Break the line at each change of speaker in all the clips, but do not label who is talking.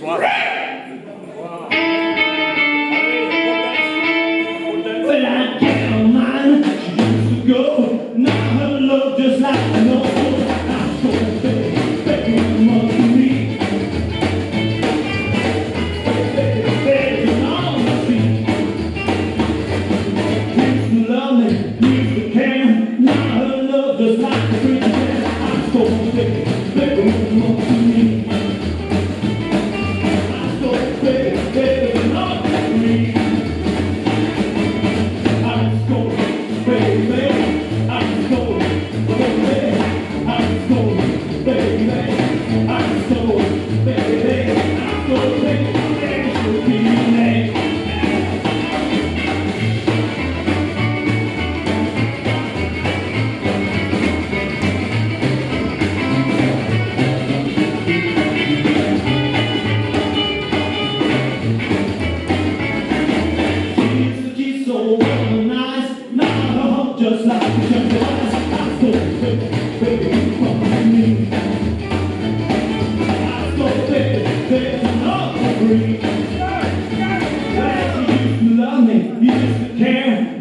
swap. Right.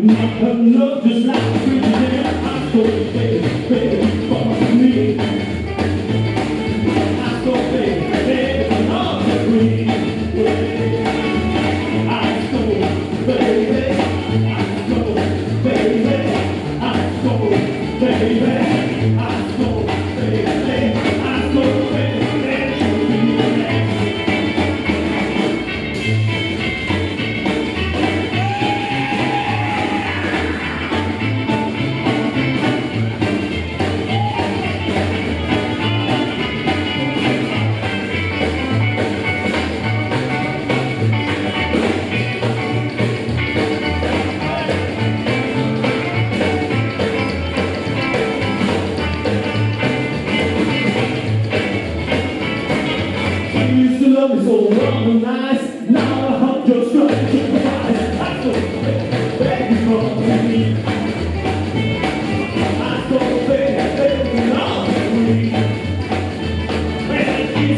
Her love just like